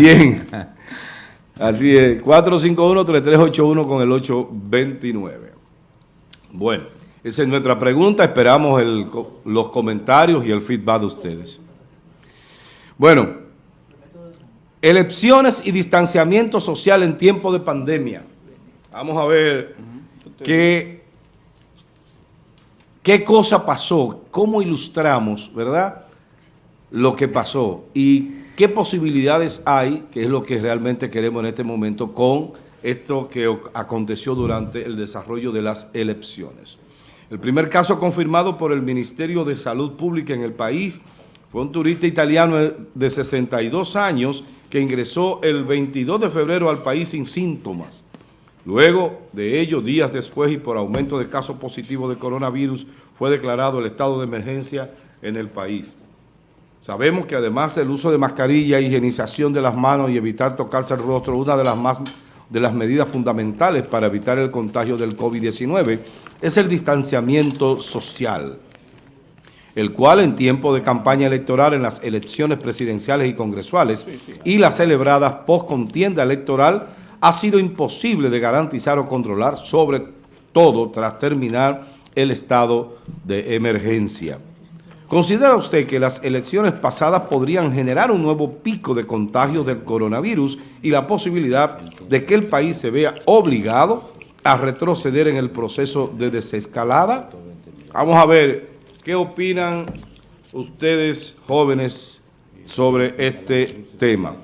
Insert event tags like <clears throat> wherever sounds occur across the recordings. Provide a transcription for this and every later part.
Bien. Así es, 451-3381 con el 829. Bueno, esa es nuestra pregunta. Esperamos los comentarios y el feedback de ustedes. Bueno, elecciones y distanciamiento social en tiempo de pandemia. Vamos a ver qué, qué cosa pasó, cómo ilustramos, ¿verdad?, lo que pasó y qué posibilidades hay, que es lo que realmente queremos en este momento, con esto que aconteció durante el desarrollo de las elecciones. El primer caso confirmado por el Ministerio de Salud Pública en el país fue un turista italiano de 62 años que ingresó el 22 de febrero al país sin síntomas. Luego de ello, días después y por aumento de casos positivos de coronavirus, fue declarado el estado de emergencia en el país. Sabemos que además del uso de mascarilla, higienización de las manos y evitar tocarse el rostro, una de las, más, de las medidas fundamentales para evitar el contagio del COVID-19 es el distanciamiento social, el cual en tiempo de campaña electoral en las elecciones presidenciales y congresuales y las celebradas post contienda electoral ha sido imposible de garantizar o controlar, sobre todo tras terminar el estado de emergencia. ¿Considera usted que las elecciones pasadas podrían generar un nuevo pico de contagio del coronavirus y la posibilidad de que el país se vea obligado a retroceder en el proceso de desescalada? Vamos a ver qué opinan ustedes jóvenes sobre este tema.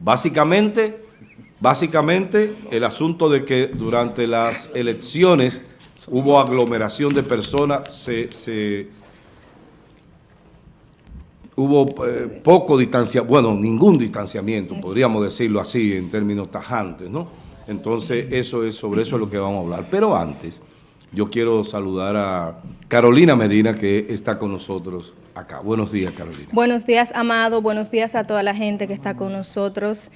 Básicamente, básicamente el asunto de que durante las elecciones hubo aglomeración de personas, se, se hubo eh, poco distanciamiento, bueno, ningún distanciamiento, podríamos decirlo así en términos tajantes, ¿no? Entonces, eso es sobre eso es lo que vamos a hablar. Pero antes, yo quiero saludar a Carolina Medina, que está con nosotros acá. Buenos días, Carolina. Buenos días, Amado. Buenos días a toda la gente que está con nosotros.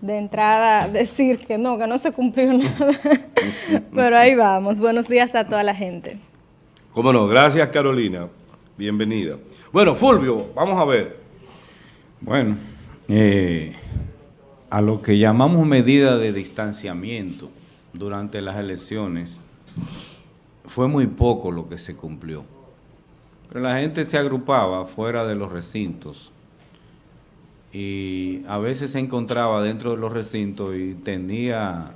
De entrada, <laughs> decir que no, que no se cumplió nada. <laughs> Pero ahí vamos. Buenos días a toda la gente. Cómo no. Gracias, Carolina. Bienvenida. Bueno, Fulvio, vamos a ver. Bueno, eh, a lo que llamamos medida de distanciamiento durante las elecciones, fue muy poco lo que se cumplió. Pero la gente se agrupaba fuera de los recintos y a veces se encontraba dentro de los recintos y tendía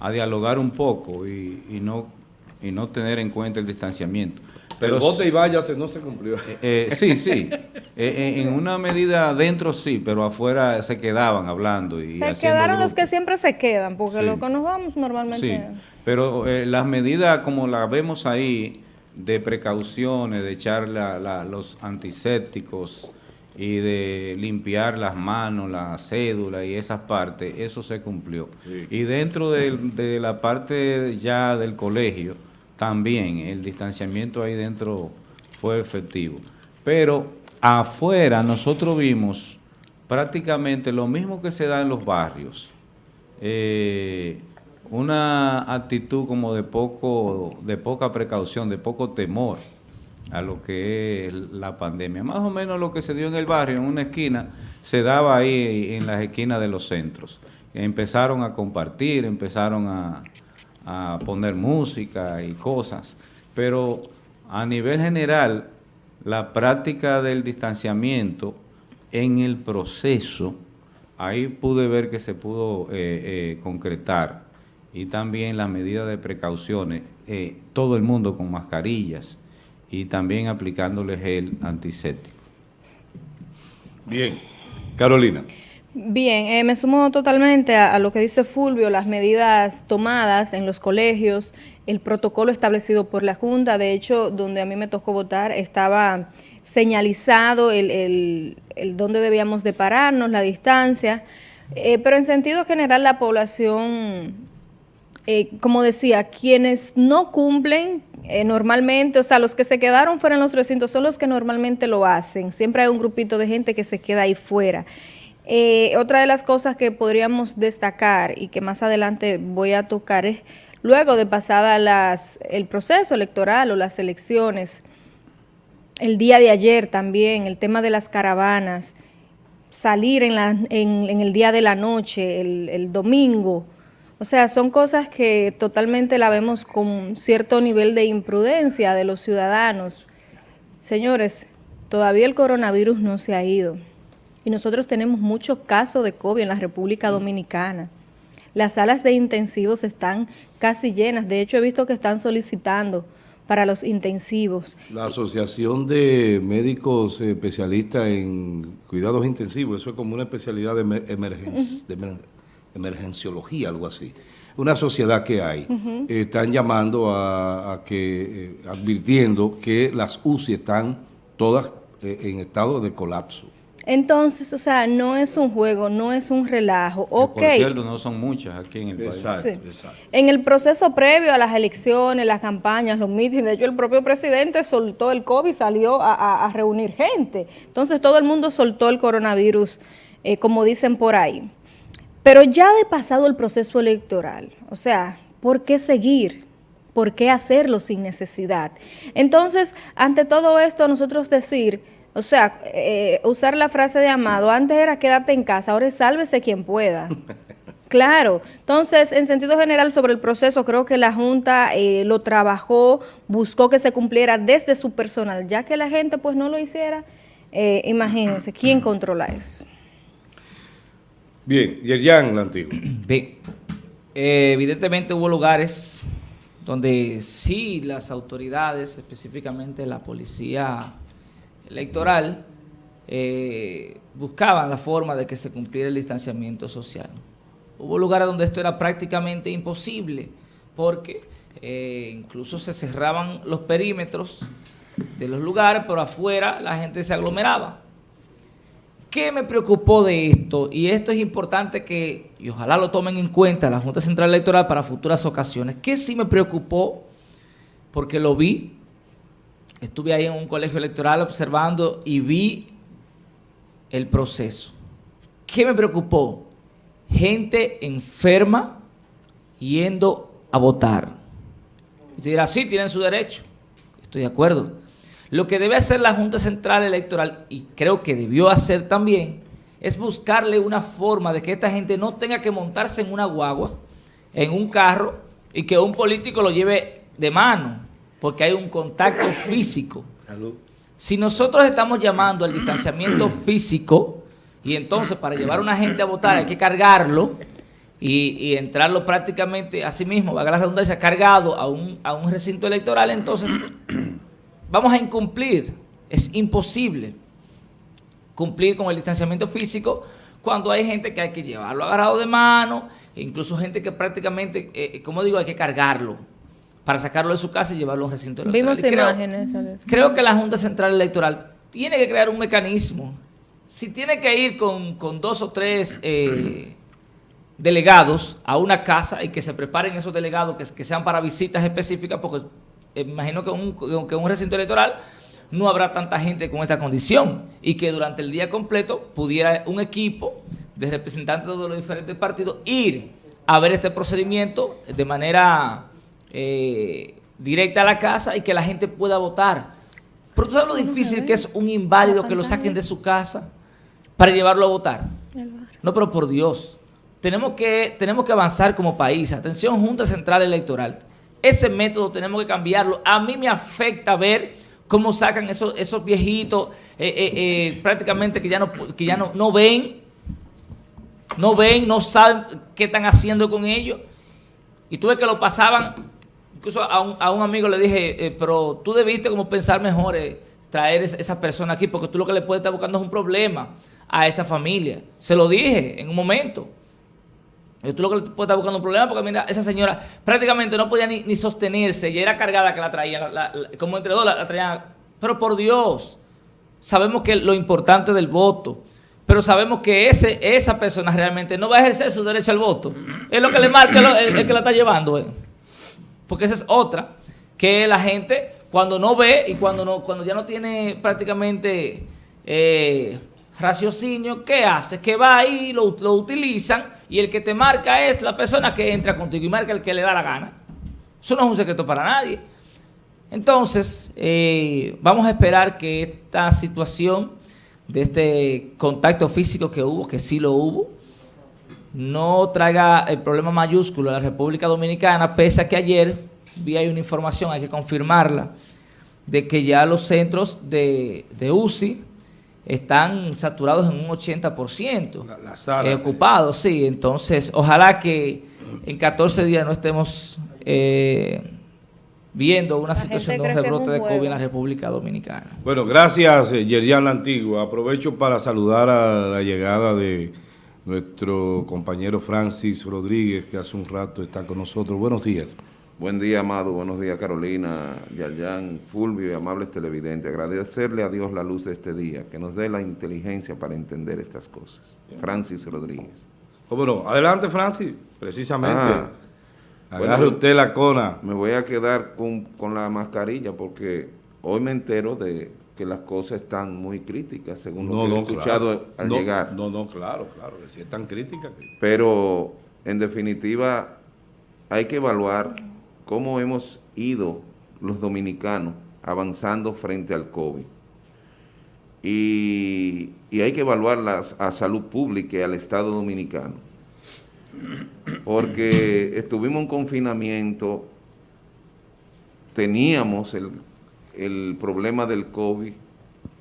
a dialogar un poco y, no, y no tener en cuenta el distanciamiento. Pero bote y váyase no se cumplió. Eh, eh, sí, sí. <laughs> Eh, en una medida dentro sí, pero afuera se quedaban hablando. y Se quedaron los que siempre se quedan, porque lo que nos vamos normalmente... Sí, pero las medidas como las vemos ahí, de precauciones, de echar los antisépticos y de limpiar las manos, la cédula y esas partes, eso se cumplió. Y dentro de la parte ya del colegio, también el distanciamiento ahí dentro fue efectivo. Pero afuera nosotros vimos prácticamente lo mismo que se da en los barrios. Eh, una actitud como de poco, de poca precaución, de poco temor a lo que es la pandemia. Más o menos lo que se dio en el barrio, en una esquina, se daba ahí en las esquinas de los centros. Empezaron a compartir, empezaron a, a poner música y cosas, pero a nivel general, la práctica del distanciamiento en el proceso, ahí pude ver que se pudo eh, eh, concretar y también las medidas de precauciones, eh, todo el mundo con mascarillas y también aplicándoles el antiséptico. Bien. Carolina. Bien, eh, me sumo totalmente a, lo que dice Fulvio, las medidas tomadas en los colegios, el protocolo establecido por la Junta, de hecho, donde a mí me tocó votar, estaba señalizado el, el, dónde debíamos de pararnos, la distancia, eh, pero en sentido general la población, eh, como decía, quienes no cumplen normalmente, o sea, los que se quedaron fuera en los recintos son los que normalmente lo hacen, siempre hay un grupito de gente que se queda ahí fuera. Eh, otra de las cosas que podríamos destacar y que más adelante voy a tocar es, luego de pasada las, el proceso electoral o las elecciones, el día de ayer también, el tema de las caravanas, salir en, en, el día de la noche, el domingo. O sea, son cosas que totalmente la vemos con cierto nivel de imprudencia de los ciudadanos. Señores, todavía el coronavirus no se ha ido y nosotros tenemos muchos casos de COVID en la República Dominicana. Las salas de intensivos están casi llenas, de hecho he visto que están solicitando para los intensivos. La Asociación de Médicos Especialistas en Cuidados Intensivos, eso es como una especialidad de, emergenciología, algo así. Una sociedad que hay, están llamando a, que, eh, advirtiendo que las UCI están todas eh, en estado de colapso. Entonces, o sea, no es un juego, no es un relajo. Ok. Por cierto, no son muchas aquí en el país. Exacto, En el proceso previo a las elecciones, las campañas, los mítines, de hecho el propio presidente soltó el COVID, salió a, reunir gente. Entonces todo el mundo soltó el coronavirus, eh, como dicen por ahí. Pero ya de pasado el proceso electoral, o sea, ¿por qué seguir? ¿Por qué hacerlo sin necesidad? Entonces, ante todo esto, nosotros decir o sea, eh, usar la frase de Amado, antes era quédate en casa, ahora es sálvese quien pueda. <laughs> Claro, entonces en sentido general sobre el proceso creo que la Junta eh, lo trabajó, buscó que se cumpliera desde su personal, ya que la gente pues no lo hiciera, eh, imagínense, ¿quién controla eso? Bien, Yerjan, la antigua. <clears throat> Bien, evidentemente hubo lugares donde sí las autoridades, específicamente la policía electoral eh, buscaban la forma de que se cumpliera el distanciamiento social. Hubo lugares donde esto era prácticamente imposible porque eh, incluso se cerraban los perímetros de los lugares, pero afuera la gente se aglomeraba. ¿Qué me preocupó de esto? Y esto es importante que, y ojalá lo tomen en cuenta la Junta Central Electoral para futuras ocasiones. ¿Qué sí me preocupó? Porque lo vi estuve ahí en un colegio electoral observando y vi el proceso. ¿Qué me preocupó? Gente enferma yendo a votar. Usted dirá, sí, tienen su derecho. Estoy de acuerdo. Lo que debe hacer la Junta Central Electoral, y creo que debió hacer también, es buscarle una forma de que esta gente no tenga que montarse en una guagua, en un carro, y que un político lo lleve de mano porque hay un contacto físico. Si nosotros estamos llamando al distanciamiento <clears throat> físico, y entonces para llevar a una gente a votar hay que cargarlo y, entrarlo prácticamente a sí mismo, va a la redundancia, cargado a un, a un recinto electoral, entonces <clears throat> vamos a incumplir. Es imposible cumplir con el distanciamiento físico cuando hay gente que hay que llevarlo agarrado de mano, e incluso gente que prácticamente, eh, como digo, hay que cargarlo para sacarlo de su casa y llevarlo a un recinto electoral. Vimos imágenes. Creo que la Junta Central Electoral tiene que crear un mecanismo. Si tiene que ir con, dos o tres eh, <clears throat> delegados a una casa y que se preparen esos delegados que, sean para visitas específicas, porque eh, imagino que un, que un recinto electoral no habrá tanta gente con esta condición y que durante el día completo pudiera un equipo de representantes de los diferentes partidos ir a ver este procedimiento de manera eh, directa a la casa y que la gente pueda votar. Pero tú sabes lo difícil que es un inválido que lo saquen de su casa para llevarlo a votar. No, pero por Dios. Tenemos que, tenemos que avanzar como país. Atención, Junta Central Electoral. Ese método tenemos que cambiarlo. A mí me afecta ver cómo sacan esos, esos viejitos eh, eh, prácticamente que ya, no, que ya no, no ven, no ven, no saben qué están haciendo con ellos. Y tú ves que lo pasaban Incluso a un, a un amigo le dije, eh, pero tú debiste como pensar mejor eh, traer esa persona aquí, porque tú lo que le puedes estar buscando es un problema a esa familia. Se lo dije en un momento. Tú lo que le puedes estar buscando un problema, porque mira, esa señora prácticamente no podía ni, sostenerse, y era cargada que la traía, como entre dos la, traían. Pero por Dios, sabemos que lo importante del voto, pero sabemos que ese, esa persona realmente no va a ejercer su derecho al voto. Es lo que le marca el, que la está llevando. Eh porque esa es otra, que la gente cuando no ve y cuando, no, cuando ya no tiene prácticamente eh, raciocinio, ¿qué hace? Que va ahí, lo, lo utilizan y el que te marca es la persona que entra contigo y marca el que le da la gana. Eso no es un secreto para nadie. Entonces, eh, vamos a esperar que esta situación de este contacto físico que hubo, que sí lo hubo, no traiga el problema mayúsculo a la República Dominicana, pese a que ayer vi ahí una información, hay que confirmarla, de que ya los centros de, de UCI están saturados en un 80%. La- la sala, eh, ocupados, sí. Entonces, ojalá que en 14 días no estemos eh, viendo una La situación de un rebrote un de COVID en la República Dominicana. Bueno, gracias, eh, Yerjan La Antigua. Aprovecho para saludar a la llegada de nuestro compañero Francis Rodríguez, que hace un rato está con nosotros. Buenos días. Buen día, Amado. Buenos días, Carolina, Yayan, Fulvio y amables televidentes. Agradecerle a Dios la luz de este día, que nos dé la inteligencia para entender estas cosas. Francis Rodríguez. ¿Cómo no? Adelante, Francis. Precisamente. Ah. Agarre Bueno. usted la cona. Me voy a quedar con, con la mascarilla porque hoy me entero de que las cosas están muy críticas, según lo que he escuchado claro. al no, llegar. No, no, claro, claro. que Si es tan crítica que... Pero, en definitiva, hay que evaluar cómo hemos ido los dominicanos avanzando frente al COVID. Y, y hay que evaluar las, a salud pública y al Estado dominicano. Porque estuvimos en confinamiento, teníamos el, el problema del COVID,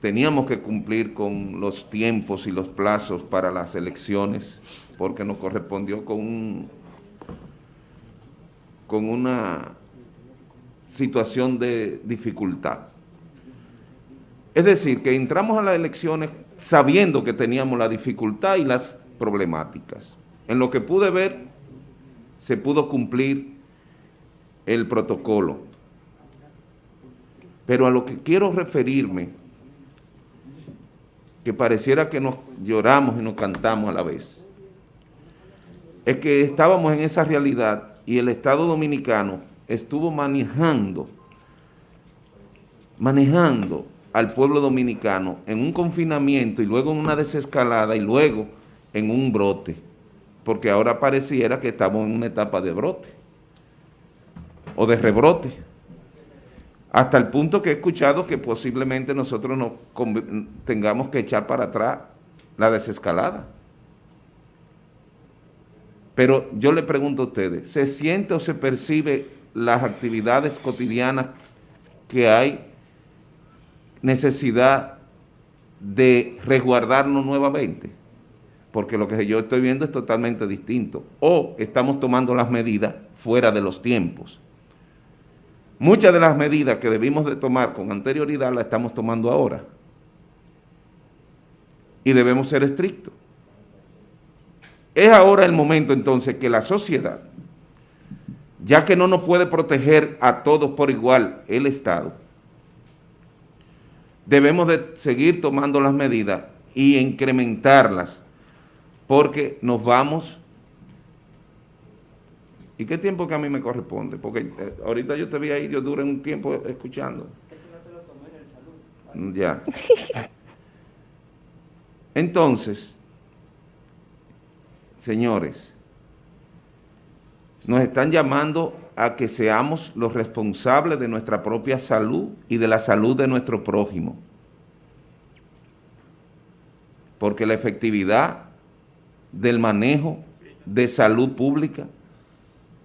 teníamos que cumplir con los tiempos y los plazos para las elecciones, porque nos correspondió con un, con una situación de dificultad. Es decir, que entramos a las elecciones sabiendo que teníamos la dificultad y las problemáticas. En lo que pude ver, se pudo cumplir el protocolo. Pero a lo que quiero referirme, que pareciera que nos lloramos y nos cantamos a la vez, es que estábamos en esa realidad y el Estado Dominicano estuvo manejando, manejando al pueblo dominicano en un confinamiento y luego en una desescalada y luego en un brote, porque ahora pareciera que estamos en una etapa de brote o de rebrote, hasta el punto que he escuchado que posiblemente nosotros nos conv- tengamos que echar para atrás la desescalada. Pero yo le pregunto a ustedes, ¿se siente o se percibe las actividades cotidianas que hay necesidad de resguardarnos nuevamente? Porque lo que yo estoy viendo es totalmente distinto. O estamos tomando las medidas fuera de los tiempos. Muchas de las medidas que debimos de tomar con anterioridad las estamos tomando ahora. Y debemos ser estrictos. Es ahora el momento entonces que la sociedad, ya que no nos puede proteger a todos por igual el Estado, debemos de seguir tomando las medidas y incrementarlas, porque nos vamos... ¿Y qué tiempo que a mí me corresponde? Porque eh, ahorita yo te vi ahí, yo duré un tiempo escuchando. Ya. Entonces, señores, nos están llamando a que seamos los responsables de nuestra propia salud y de la salud de nuestro prójimo. Porque la efectividad del manejo de salud pública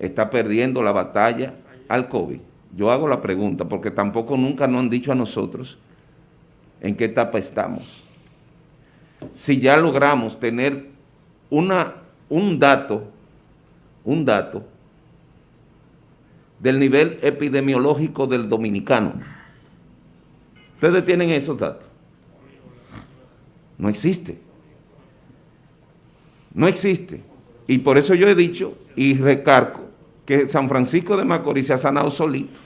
está perdiendo la batalla al COVID. Yo hago la pregunta porque tampoco nunca nos han dicho a nosotros en qué etapa estamos. Si ya logramos tener una, un dato, un dato del nivel epidemiológico del dominicano. ¿Ustedes tienen esos datos? No existe. No existe. Y por eso yo he dicho y recargo que San Francisco de Macorís se ha sanado solito.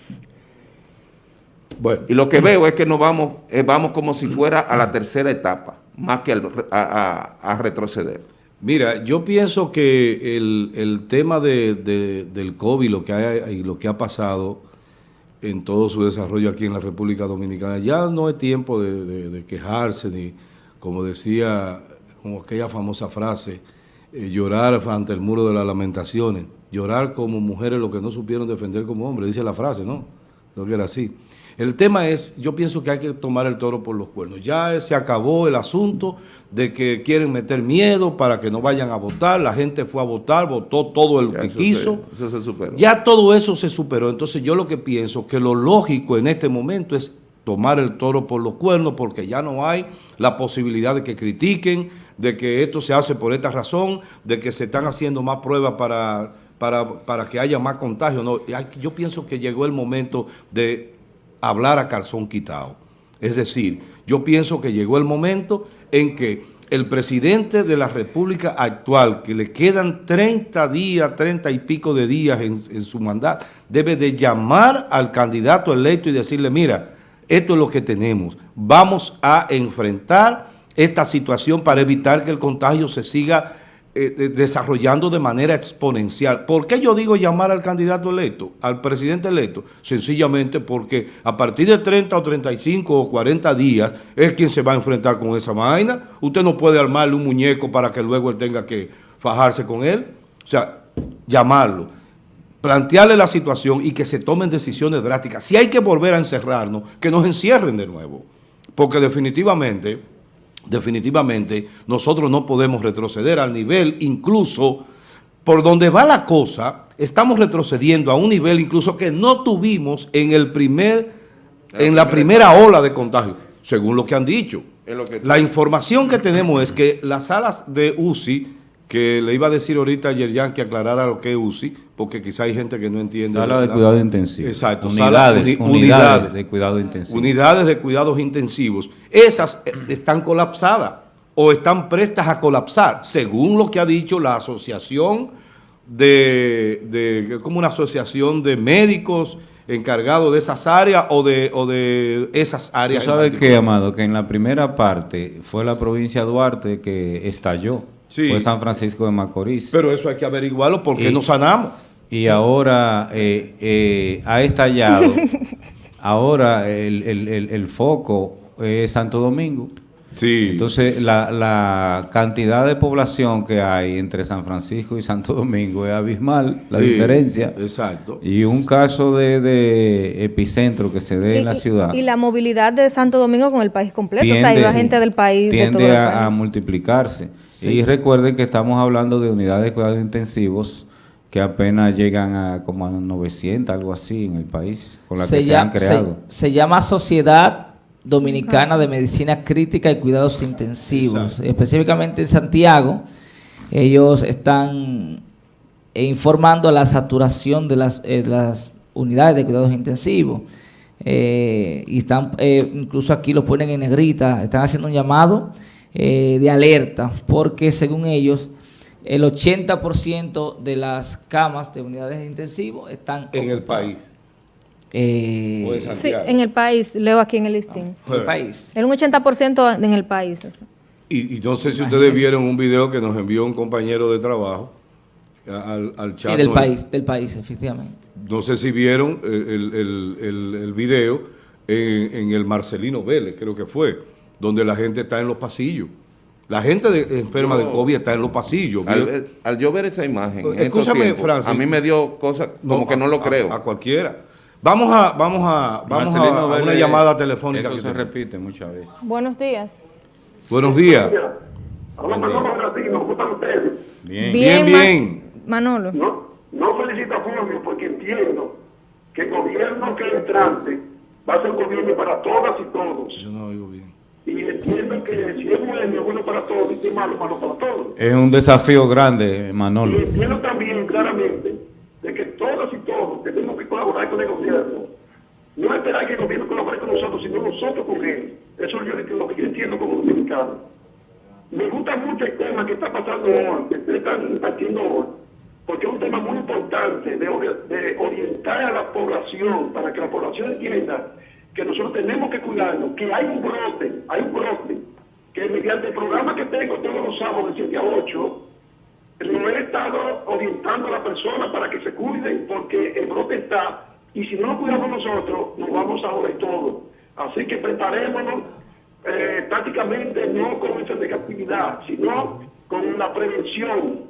Bueno, Y lo que veo es que nos vamos, eh, vamos como si fuera a la tercera etapa, más que al- a, a- a retroceder. mira, yo pienso que el, el tema de, de- del COVID lo que ha, y lo que ha pasado en todo su desarrollo aquí en la República Dominicana, ya no es tiempo de, de- de quejarse, ni como decía, como aquella famosa frase, eh, llorar ante el muro de las lamentaciones, llorar como mujeres lo que no supieron defender como hombres, dice la frase, ¿no? Creo que era así. El tema es, yo pienso que hay que tomar el toro por los cuernos. Ya se acabó el asunto de que quieren meter miedo para que no vayan a votar. La gente fue a votar, votó todo el Ya que quiso. se- eso se superó. Ya todo eso se superó. Entonces yo lo que pienso que lo lógico en este momento es tomar el toro por los cuernos porque ya no hay la posibilidad de que critiquen, de que esto se hace por esta razón, de que se están haciendo más pruebas para, para, para que haya más contagio. No, yo pienso que llegó el momento de hablar a calzón quitado. Es decir, yo pienso que llegó el momento en que el presidente de la República actual, que le quedan 30 días, 30 y pico de días en, en su mandato, debe de llamar al candidato electo y decirle, mira, esto es lo que tenemos, vamos a enfrentar esta situación para evitar que el contagio se siga eh, de- desarrollando de manera exponencial. ¿Por qué yo digo llamar al candidato electo, al presidente electo? Sencillamente porque a partir de 30 o 35 o 40 días es quien se va a enfrentar con esa vaina. Usted no puede armarle un muñeco para que luego él tenga que fajarse con él. O sea, llamarlo, plantearle la situación y que se tomen decisiones drásticas. Si hay que volver a encerrarnos, que nos encierren de nuevo. Porque definitivamente definitivamente nosotros no podemos retroceder al nivel incluso por donde va la cosa, estamos retrocediendo a un nivel incluso que no tuvimos en el primer en la primera ola de contagio, según lo que han dicho. Es lo que- La información que tenemos es que las salas de UCI, que le iba a decir ahorita a Yerjan que aclarara lo que es UCI, porque quizá hay gente que no entiende. Sala de cuidado intensivo. Exacto, sala- Unidades, uni- unidades de cuidado intensivo. Unidades de cuidados intensivos. Esas eh, están colapsadas o están prestas a colapsar, según lo que ha dicho la asociación de, de como una asociación de médicos encargados de esas áreas o de, o de esas Tú áreas. en sabes que, Amado, que en la primera parte fue la provincia de Duarte que estalló. Sí. Fue San Francisco de Macorís. Pero eso hay que averiguarlo porque Y- no sanamos. Y ahora eh, eh, ha estallado. <laughs> ahora el, el- el- el foco es Santo Domingo. Sí. Entonces, la, la cantidad de población que hay entre San Francisco y Santo Domingo es abismal, la Sí, diferencia. Exacto. Y un caso de, de epicentro que se dé Y- en la ciudad Y, la movilidad de Santo Domingo con el país completo. o sea, tiende- iba gente del país. de todo tiende el a, a multiplicarse. Y recuerden que estamos hablando de unidades de cuidados intensivos que apenas llegan a como a 900, algo así en el país, con las que se han creado. se llama Sociedad Dominicana de Medicina Crítica y Cuidados Intensivos. Exacto. Específicamente en Santiago, ellos están eh, informando la saturación de las, eh, las unidades de cuidados intensivos. Eh, y están, eh, incluso aquí lo ponen en negrita, están haciendo un llamado eh, de alerta, porque según ellos, el 80% de las camas de unidades intensivos están En el país. Eh, O Sí, en el país, leo aquí en el listín. en el país. Era un 80% en el país. o sea. Y, y no sé si ustedes vieron un video que nos envió un compañero de trabajo al, al chat. Sí, del país, del país, efectivamente. No sé si vieron el, el, el- el- el video en, en el Marcelino Vélez, creo que fue, donde la gente está en los pasillos. La gente de- enferma de. COVID está en los pasillos. Al, yo ver esa imagen, en estos Escúchame, tiempos, Francis. a mí me dio cosas como que no lo a- creo. A, cualquiera. Vamos a, vamos a, vamos a- una Vélez, llamada telefónica. Eso que se repite muchas veces. Buenos días. Buenos días. Hola, Manolo Gratino, ¿cómo están ustedes? Bien. Bien, bien. Manolo. No, no felicito a Fulvio porque entiendo que el gobierno que entrante va a ser un gobierno para todas y todos. Yo no oigo bien. Y entiendo que si es bueno, es bueno para todos, y si es malo, malo para todos. Es un desafío grande, Y Manolo. entiendo también claramente de que todos y todos tenemos que colaborar con el gobierno. No esperar que el gobierno colabore con nosotros, sino nosotros con él. Eso es lo que- yo entiendo como dominicano. Me gusta mucho el tema que está pasando hoy, que ustedes están impartiendo hoy, porque es un tema muy importante de orientar a la población, para que la población entienda que nosotros tenemos que cuidarnos, que hay un brote, hay un brote, que mediante el programa que tengo todos los sábados de 7 a 8, lo he estado orientando a la persona para que se cuiden porque el brote está y si no lo cuidamos nosotros nos vamos a joder todo. Así que preparémonos eh, prácticamente no con esa negatividad, sino con la prevención.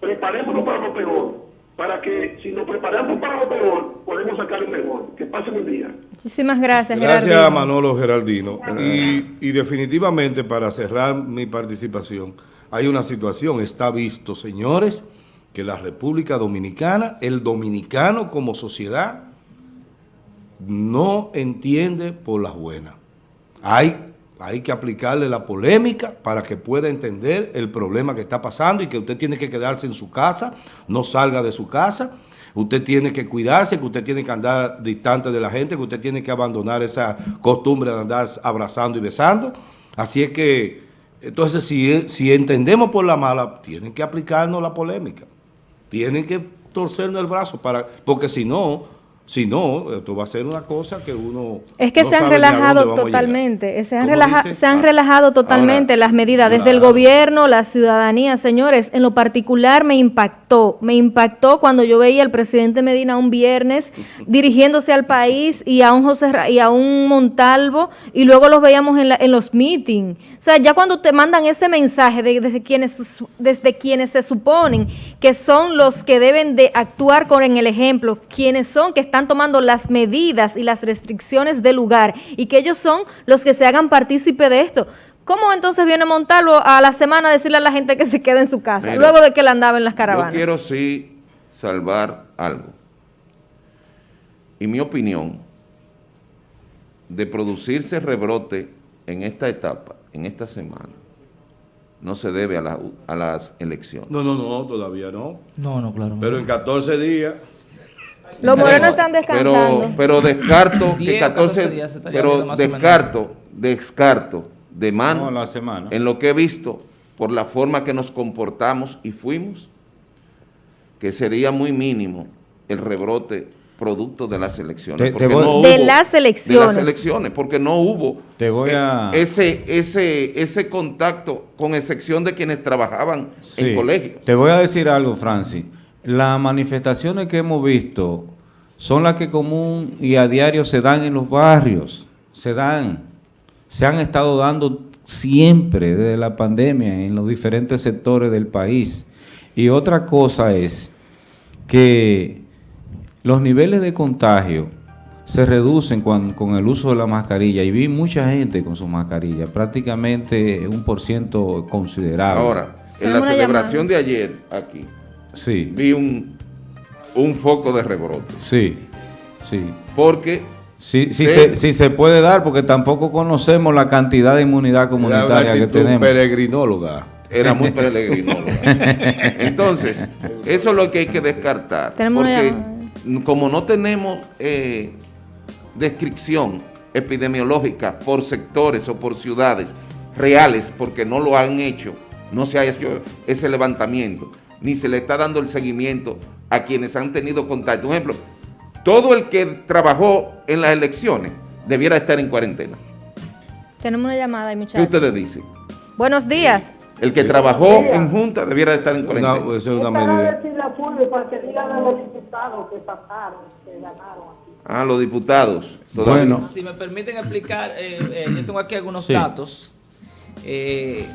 Preparémonos para lo peor. Para que si nos preparamos para lo peor, podemos sacar lo mejor. Que pasen un día. Muchísimas gracias, Gracias Gerardino. a Manolo Geraldino. Y, y definitivamente, para cerrar mi participación, hay una situación, está visto, señores, que la República Dominicana, el dominicano como sociedad, no entiende por las buenas. Hay, hay que aplicarle la polémica para que pueda entender el problema que está pasando y que usted tiene que quedarse en su casa, no salga de su casa. Usted tiene que cuidarse, que usted tiene que andar distante de la gente, que usted tiene que abandonar esa costumbre de andar abrazando y besando. Así es que, entonces, si, si entendemos por la mala, tienen que aplicarnos la polémica. Tienen que torcernos el brazo, para porque si no, si no, esto va a ser una cosa que uno Es que no se han relajado totalmente, se han, ¿Cómo relaja- dice? se han relajado totalmente ahora, las medidas desde el gobierno, la ciudadanía. Señores, en lo particular me impactó, me impactó cuando yo veía al presidente Medina un viernes dirigiéndose al país y a un José y a un Montalvo y luego los veíamos en, la- en los meetings. O sea, ya cuando te mandan ese mensaje de- desde quienes desde quienes se suponen que son los que deben de actuar con el ejemplo, quienes son que están tomando las medidas y las restricciones del lugar y que ellos son los que se hagan partícipe de esto. ¿Cómo entonces viene Montalvo a la semana a decirle a la gente que se quede en su casa, Mira, luego de que él andaba en las Yo caravanas? quiero sí salvar algo. Y mi opinión, de producirse rebrote en esta etapa, en esta semana, no se debe a, la- a las elecciones. No, no, no, todavía no. No, no, claro. Pero en 14 días, Los morenos están descansando. Pero, pero descarto que 10 o 14, 14 días se está pero descarto, descarto de mano No, la semana. en lo que he visto por la forma que nos comportamos y fuimos, que sería muy mínimo el rebrote producto de las elecciones. Te- te porque voy- no De hubo- las De elecciones. las elecciones, porque no hubo Te voy eh, a- ese, ese, ese contacto, con excepción de quienes trabajaban Sí. en colegios. Te voy a decir algo, Francis. Las manifestaciones que hemos visto son las que común y a diario se dan en los barrios. Se dan. Se han estado dando siempre desde la pandemia en los diferentes sectores del país. Y otra cosa es que los niveles de contagio se reducen cuan- con el uso de la mascarilla y vi mucha gente con su mascarilla, prácticamente un por ciento considerable. Ahora, en la celebración de ayer aquí, Sí, vi un, un foco de rebrote. sí, sí. Porque Sí, sí, Sí. Se, sí se puede dar porque tampoco conocemos la cantidad de inmunidad comunitaria que tenemos. peregrinóloga. era muy <laughs> peregrinólogo. Entonces, eso es lo que hay que descartar. Porque como no tenemos eh, descripción epidemiológica por sectores o por ciudades reales, porque no lo han hecho, no se ha hecho ese levantamiento, ni se le está dando el seguimiento a quienes han tenido contacto. Por ejemplo, todo el que trabajó en las elecciones debiera estar en cuarentena. Tenemos una llamada, ¿Qué muchachos. ustedes dicen? Buenos días. El que trabajó en junta debiera estar en cuarentena. esa es una medida. decirle a Fulvio para que digan a los diputados que pasaron, que ganaron aquí. Ah, los diputados. todavía. Bueno. Si me permiten explicar, eh, eh, yo tengo aquí algunos Sí. datos. Eh,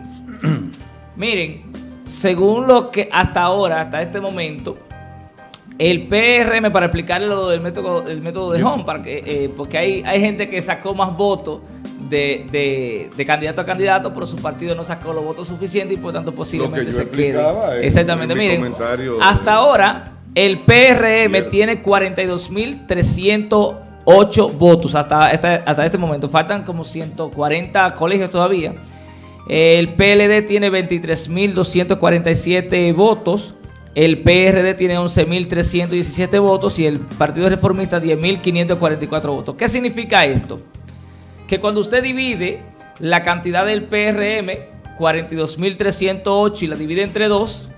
<clears throat> miren, según lo que hasta ahora, hasta este momento, el PRM, para explicarle lo del método, el método de Home, para que, eh, porque hay, hay gente que sacó más votos de, de- de candidato a candidato, pero su partido no sacó los votos suficientes y por tanto posiblemente se quede. Exactamente, en mi miren, hasta ahora el PRM Izquierda. tiene 42.308 votos hasta, este- hasta este momento. Faltan como 140 colegios todavía. El PLD tiene 23.247 votos. El PRD tiene 11.317 votos y el Partido Reformista 10.544 votos. ¿Qué significa esto? Que cuando usted divide la cantidad del PRM, 42.308 y la divide entre 2,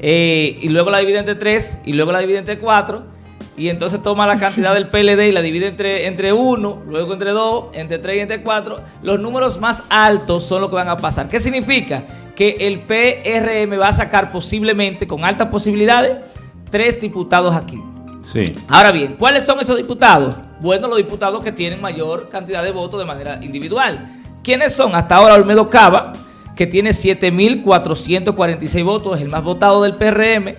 eh, y luego la divide entre 3 y luego la divide entre 4 y entonces toma la cantidad del PLD y la divide entre, entre 1, luego entre 2, entre 3 y entre 4. Los números más altos son los que van a pasar. ¿Qué significa? Que el PRM va a sacar posiblemente, con altas posibilidades, tres diputados aquí. Sí. Ahora bien, ¿cuáles son esos diputados? Bueno, los diputados que tienen mayor cantidad de votos de manera individual. ¿Quiénes son? Hasta ahora Olmedo Cava, que tiene 7.446 votos, es el más votado del PRM,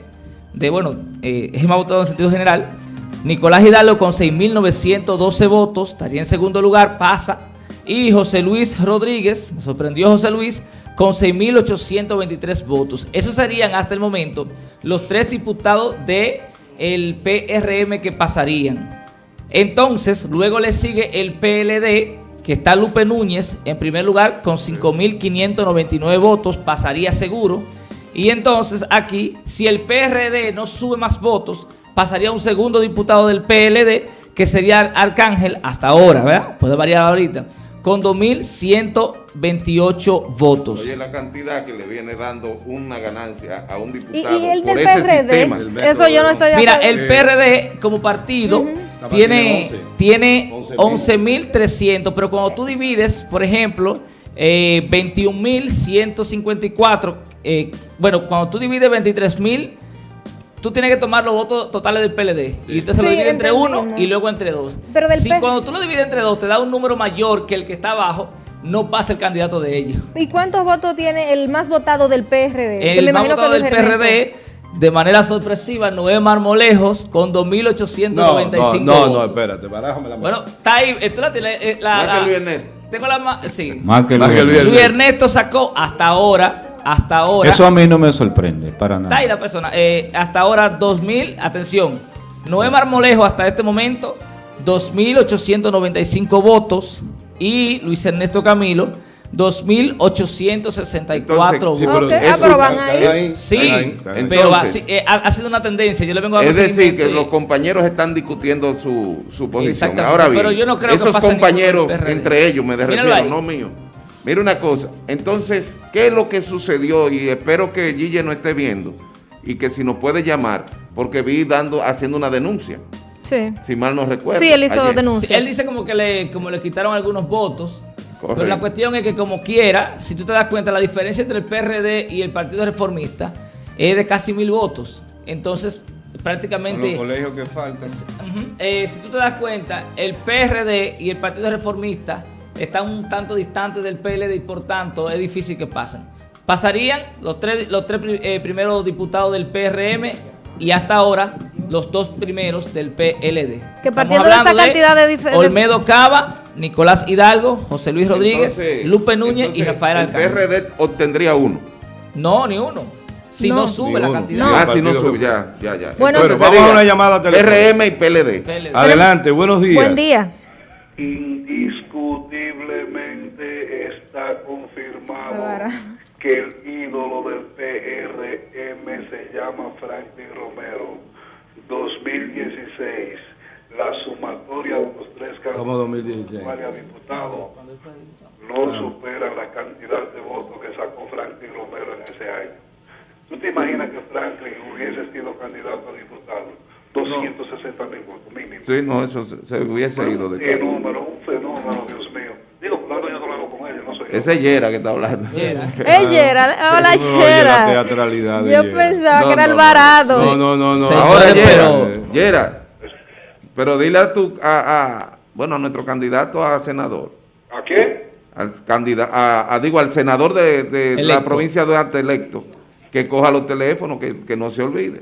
de, bueno, eh, es el más votado en sentido general. Nicolás Hidalgo con 6.912 votos, estaría en segundo lugar, pasa. Y José Luis Rodríguez, me sorprendió José Luis, con 6.823 votos. Esos serían hasta el momento los tres diputados del el PRM que pasarían. Entonces, luego le sigue el PLD, que está Lupe Núñez en primer lugar con 5.599 votos, pasaría seguro. Y entonces aquí, si el PRD no sube más votos, pasaría un segundo diputado del PLD, que sería Arcángel hasta ahora, ¿verdad? Puede variar ahorita, con 2.128 votos. Oye, la cantidad que le viene dando una ganancia a un Y, diputado y el por del ese PRD, sistema. eso yo no estoy de Mira, el PRD como partido tiene tiene, 11. tiene 11.300, pero cuando tú divides, por ejemplo, eh, 21.154, eh, bueno, cuando tú divides 23.000, tú tienes que tomar los votos totales del PLD. Y usted se lo Sí, divide entre uno y luego entre dos. Pero del si P- cuando tú lo divides entre dos te da un número mayor que el que está abajo, no pasa el candidato de ellos. ¿Y cuántos votos tiene el más votado del PRD? Que El me más que votado del. PRD, de manera sorpresiva, Noé Marmolejos, con No, 2.895 no, no, no, votos. espérate, barájame la mano. Bueno, está ahí. eh, tú la Más que la- Luis Ernesto. Tengo la más. Sí. Más que Más que Luis. Luis Luis Ernesto sacó hasta ahora. Hasta ahora. Eso a mí no me sorprende, para Está ahí nada. la persona. eh, hasta ahora 2.000. Atención. Noé Marmolejo hasta este momento. 2.895 votos. Y Luis Ernesto Camilo. 2.864 Entonces, sí, votos. Ok, ah, pero van ahí. Sí, pero eh, ha, sido una tendencia. Yo le vengo a Es decir, que y- los compañeros están discutiendo su, su posición. Ahora bien, pero yo no creo que esos compañeros, entre ellos, me refiero, no mío. Mira una cosa, entonces, ¿qué es lo que sucedió? Y espero que Gille no esté viendo y que si nos puede llamar, porque vi dando, haciendo una denuncia, Sí. si mal no recuerdo. Sí, él hizo ayer. Sí, denuncias. él dice como que le, como le quitaron algunos votos. Pero Correcto. la cuestión es que como quiera, si tú te das cuenta, la diferencia entre el PRD y el Partido Reformista es de casi mil votos. Entonces, Con los prácticamente, colegios que faltan. eh, si tú te das cuenta, el PRD y el Partido Reformista están un tanto distantes del PLD y por tanto es difícil que pasen. Pasarían los tres, los tres eh, primeros diputados del PRM y hasta ahora los dos primeros del PLD. Que partiendo de esa cantidad de de- Olmedo Cava, Nicolás Hidalgo, José Luis Rodríguez, Entonces- Lupe Núñez y Rafael El Alcántara. PRD obtendría uno. No, ni uno. Si no, No. sube la cantidad. No. ah, el si no sube, ya, ya, ya. Bueno, Entonces vamos a una llamada telefónica. PRM y PLD. PLD. Adelante, buenos días. Buen día. Que el ídolo del PRM se llama Franklin Romero. 2016, la sumatoria de los tres ¿Cómo 2016? a diputado no supera la cantidad de votos que sacó Franklin Romero en ese año. ¿Tú te imaginas que Franklin hubiese sido candidato a diputado? 260 mil votos mínimo. Sí, no, eso se, se hubiese ido de Un cara. fenómeno, un fenómeno, mío. Digo, claro, yo no lo Ese es Yera que está hablando. <laughs> Yera. Ey, Gerald. Hola, No, oye, la teatralidad de Yo pensaba No, que era. Alvarado. No, no, no, no. Sí. Ahora, Yera, pero- Yera, pero dile a tu, a, a- bueno, a nuestro candidato a senador, ¿A qué? al candidato, a, a- digo, al senador de, de la provincia de Arte electo, que coja los teléfonos, que, que no se olvide.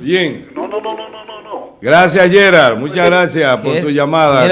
Bien. No, no, no, no, no, no, no. Gracias, Gerard. Muchas gracias por tu llamada.